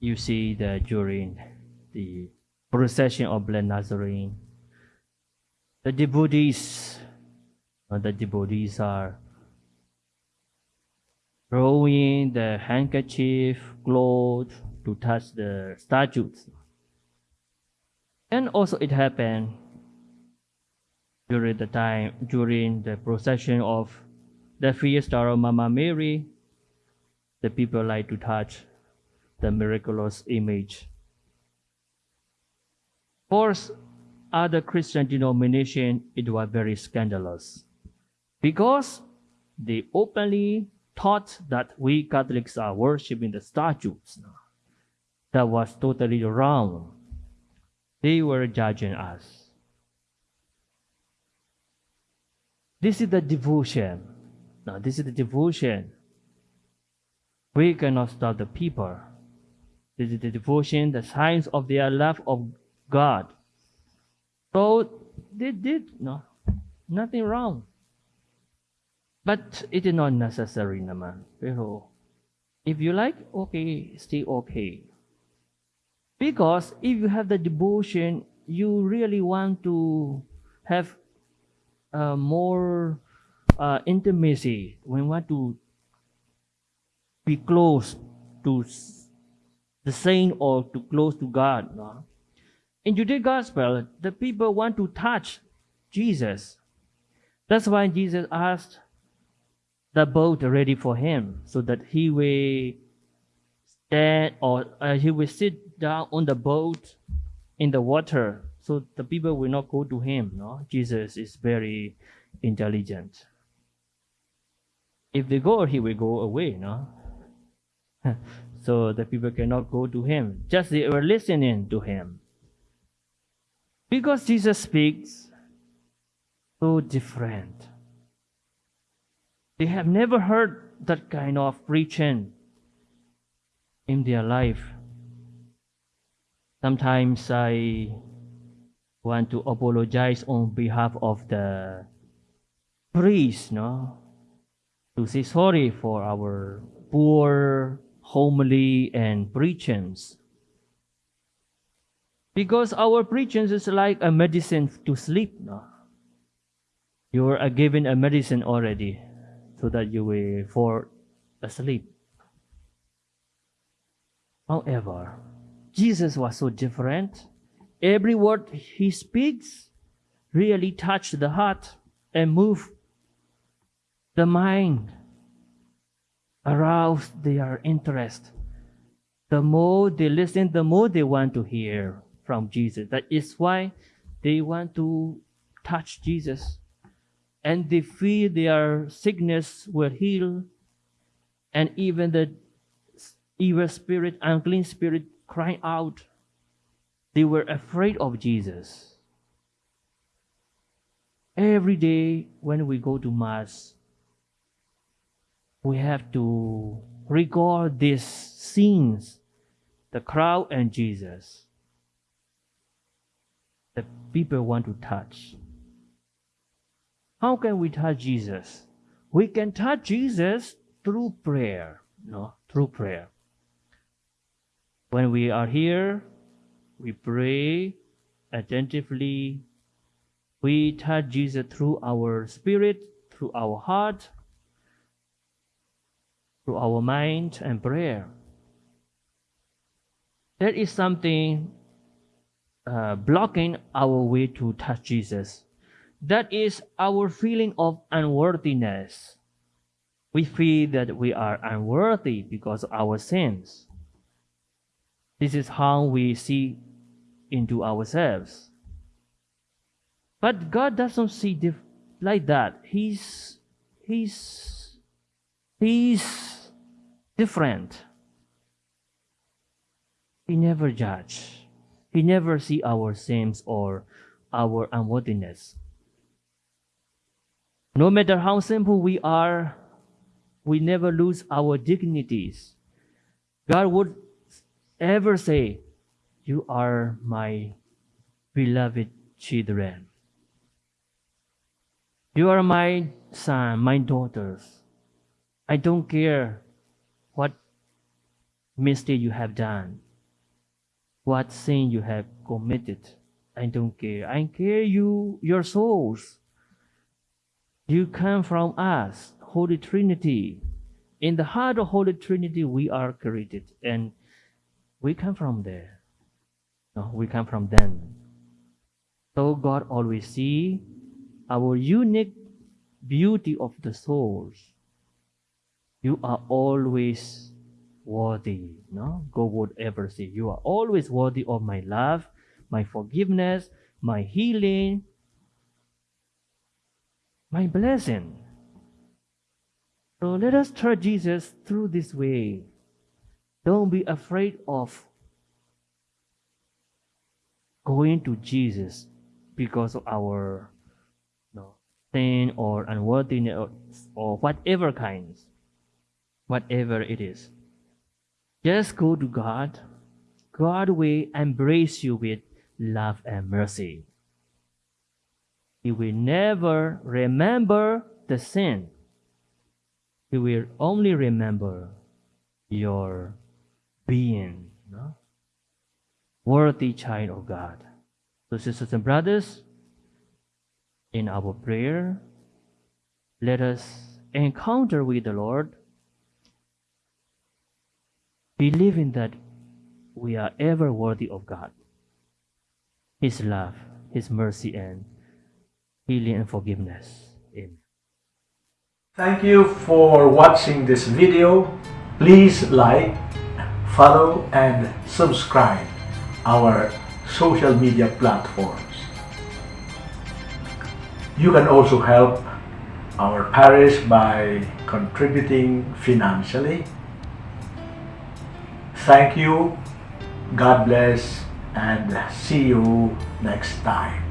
you see that during the procession of Blessed Nazarene, the devotees, uh, the devotees are throwing the handkerchief, cloth to touch the statues. And also it happened during the time, during the procession of the fiesta of Mama Mary, the people like to touch the miraculous image. For other Christian denomination, it was very scandalous because they openly taught that we Catholics are worshiping the statues. That was totally wrong. They were judging us. This is the devotion. Now, this is the devotion. We cannot stop the people. Is the devotion, the signs of their love of God. So they did no, nothing wrong. But it is not necessary naman. Pero if you like, okay, stay okay. Because if you have the devotion, you really want to have uh, more uh, intimacy. You want to be close to the saint or to close to God. No? In today's gospel, the people want to touch Jesus. That's why Jesus asked the boat ready for him so that he will stand or uh, he will sit down on the boat in the water so the people will not go to him no jesus is very intelligent if they go he will go away no so the people cannot go to him just they were listening to him because jesus speaks so different they have never heard that kind of preaching in their life. Sometimes I want to apologize on behalf of the priest, no? To say sorry for our poor homily and preachings. Because our preachings is like a medicine to sleep, no? You are given a medicine already so that you will fall asleep. However, Jesus was so different. Every word he speaks really touched the heart and moved the mind, aroused their interest. The more they listen, the more they want to hear from Jesus. That is why they want to touch Jesus. And they feel their sickness will heal. And even the evil spirit, unclean spirit crying out. They were afraid of Jesus. Every day when we go to Mass, we have to regard these scenes the crowd and Jesus. The people want to touch. How can we touch Jesus? We can touch Jesus through prayer, no, through prayer. When we are here, we pray attentively. We touch Jesus through our spirit, through our heart, through our mind and prayer. There is something uh, blocking our way to touch Jesus. That is our feeling of unworthiness. We feel that we are unworthy because of our sins. This is how we see into ourselves. But God doesn't see like that. He's he's he's different. He never judge. He never see our sins or our unworthiness. No matter how simple we are, we never lose our dignities. God would ever say, You are my beloved children. You are my son, my daughters. I don't care mistake you have done. what sin you have committed. I don't care. I care you, your souls. You come from us, Holy Trinity. In the heart of Holy Trinity, we are created, and we come from there. No, we come from them. So God always see our unique beauty of the souls. You are always worthy. No, God would ever say, You are always worthy of my love, my forgiveness, my healing, my blessing. So let us trust Jesus through this way. Don't be afraid of going to Jesus because of our sin or unworthiness or, or whatever kinds, whatever it is. Just go to God. God will embrace you with love and mercy. He will never remember the sin. He will only remember your being, no? worthy child of God. So, sisters and brothers, in our prayer, let us encounter with the Lord, believing that we are ever worthy of God, His love, His mercy, and healing and forgiveness. Amen. Thank you for watching this video. Please like, follow, and subscribe our social media platforms. You can also help our parish by contributing financially. Thank you, God bless, and see you next time.